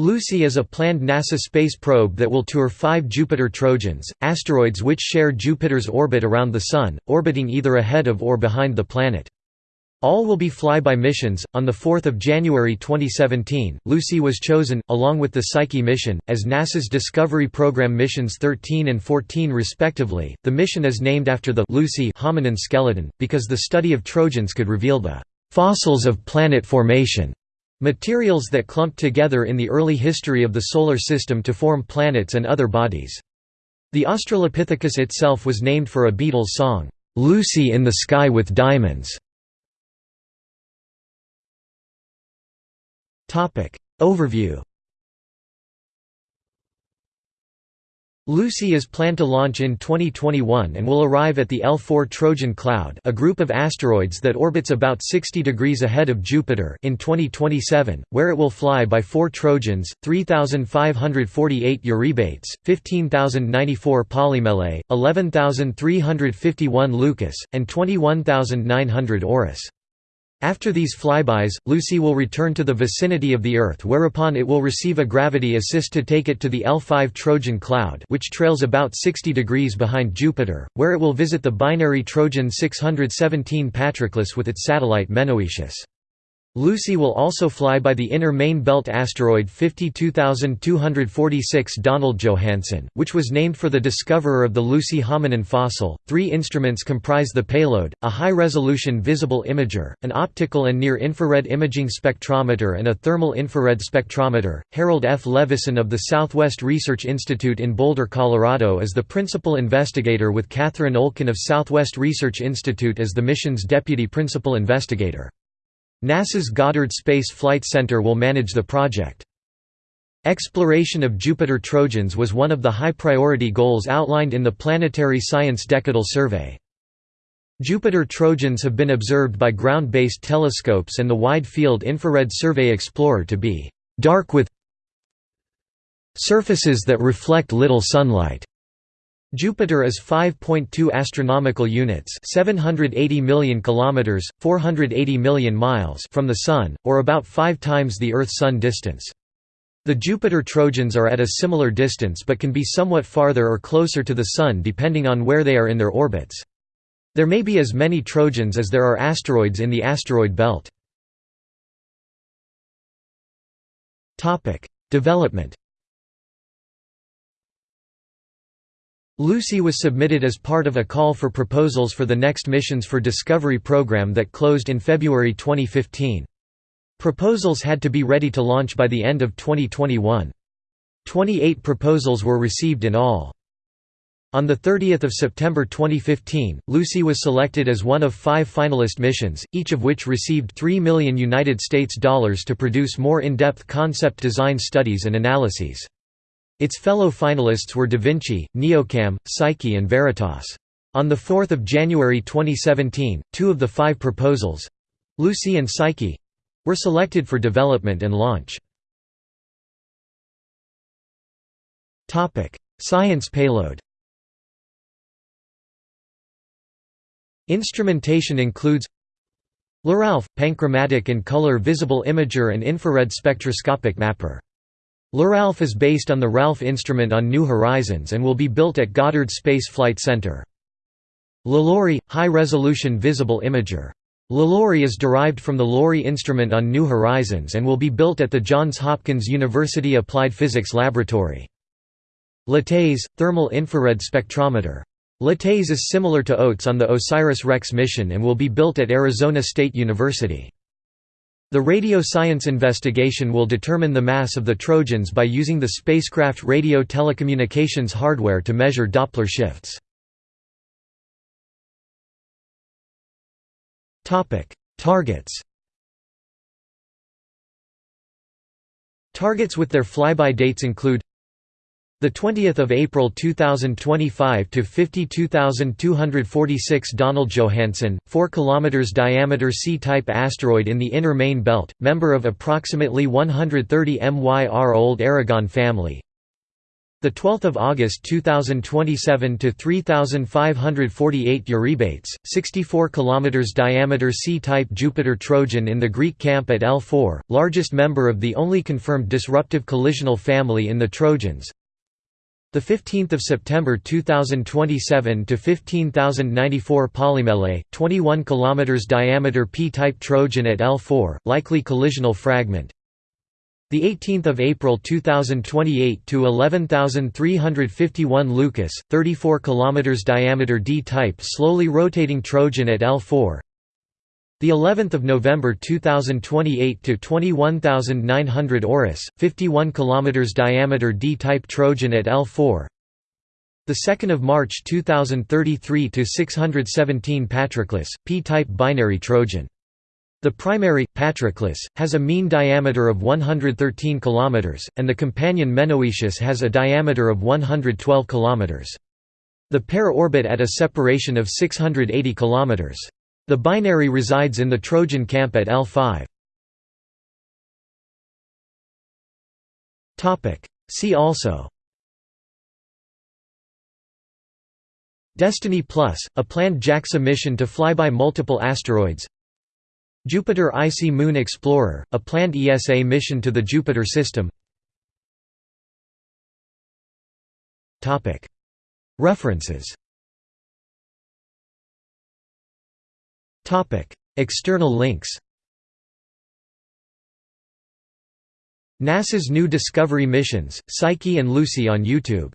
Lucy is a planned NASA space probe that will tour five Jupiter Trojans, asteroids which share Jupiter's orbit around the Sun, orbiting either ahead of or behind the planet. All will be flyby missions. On 4 January 2017, Lucy was chosen, along with the Psyche mission, as NASA's Discovery Program missions 13 and 14 respectively. The mission is named after the Lucy hominin skeleton, because the study of Trojans could reveal the fossils of planet formation Materials that clumped together in the early history of the Solar System to form planets and other bodies. The Australopithecus itself was named for a Beatles song, "'Lucy in the Sky with Diamonds". Overview Lucy is planned to launch in 2021 and will arrive at the L4 Trojan Cloud a group of asteroids that orbits about 60 degrees ahead of Jupiter in 2027, where it will fly by four Trojans, 3,548 Eurybates, 15,094 Polymele, 11,351 Leucus, and 21,900 Orus. After these flybys, Lucy will return to the vicinity of the Earth whereupon it will receive a gravity assist to take it to the L5 Trojan cloud which trails about 60 degrees behind Jupiter, where it will visit the binary Trojan 617 Patroclus with its satellite Menoetius. Lucy will also fly by the inner main belt asteroid 52246 Donald Johanson, which was named for the discoverer of the Lucy hominin fossil. Three instruments comprise the payload a high resolution visible imager, an optical and near infrared imaging spectrometer, and a thermal infrared spectrometer. Harold F. Levison of the Southwest Research Institute in Boulder, Colorado, is the principal investigator, with Catherine Olkin of Southwest Research Institute as the mission's deputy principal investigator. NASA's Goddard Space Flight Center will manage the project. Exploration of Jupiter Trojans was one of the high-priority goals outlined in the Planetary Science Decadal Survey. Jupiter Trojans have been observed by ground-based telescopes and the Wide-Field Infrared Survey Explorer to be «dark with surfaces that reflect little sunlight». Jupiter is 5.2 astronomical units, 780 million kilometers, 480 million miles from the sun, or about 5 times the Earth-Sun distance. The Jupiter Trojans are at a similar distance but can be somewhat farther or closer to the Sun depending on where they are in their orbits. There may be as many Trojans as there are asteroids in the asteroid belt. Development Lucy was submitted as part of a call for proposals for the next Missions for Discovery program that closed in February 2015. Proposals had to be ready to launch by the end of 2021. 28 proposals were received in all. On 30 September 2015, Lucy was selected as one of five finalist missions, each of which received 3 million United States dollars to produce more in-depth concept design studies and analyses. Its fellow finalists were Da Vinci, Neocam, Psyche and Veritas. On 4 January 2017, two of the five proposals—Lucy and Psyche—were selected for development and launch. Science payload Instrumentation includes LRALPH – Panchromatic and color visible imager and infrared spectroscopic mapper LRALPH is based on the RALPH instrument on New Horizons and will be built at Goddard Space Flight Center. LLORRI – High-resolution visible imager. LLORRI is derived from the LORRI instrument on New Horizons and will be built at the Johns Hopkins University Applied Physics Laboratory. LATES – Thermal infrared spectrometer. LATES is similar to OTES on the OSIRIS-REx mission and will be built at Arizona State University. The radio science investigation will determine the mass of the Trojans by using the spacecraft radio telecommunications hardware to measure Doppler shifts. Targets Targets with their flyby dates include the 20th of April 2025 to 52246 Donald Johanson, 4 km diameter C-type asteroid in the inner main belt, member of approximately 130 MYR old Erigone family. The 12th of August 2027 to 3548 Eurybates, 64 kilometers diameter C-type Jupiter Trojan in the Greek camp at L4, largest member of the only confirmed disruptive collisional family in the Trojans. The 15th of September 2027 to 15094 Polymele, 21 kilometers diameter P-type Trojan at L4, likely collisional fragment. The 18th of April 2028 to 11351 Leucus, 34 kilometers diameter D-type slowly rotating Trojan at L4. The 11th of November 2028 to 21900 Orus, 51 kilometers diameter D-type Trojan at L4. The 2nd of March 2033 to 617 Patroclus, P-type binary Trojan. The primary, Patroclus, has a mean diameter of 113 km, and the companion Menoetius has a diameter of 112 km. The pair orbit at a separation of 680 km. The binary resides in the Trojan camp at L5. See also. Destiny Plus, a planned JAXA mission to fly by multiple asteroids. Jupiter Icy Moon Explorer, a planned ESA mission to the Jupiter system. References External links NASA's new Discovery missions, Psyche and Lucy on YouTube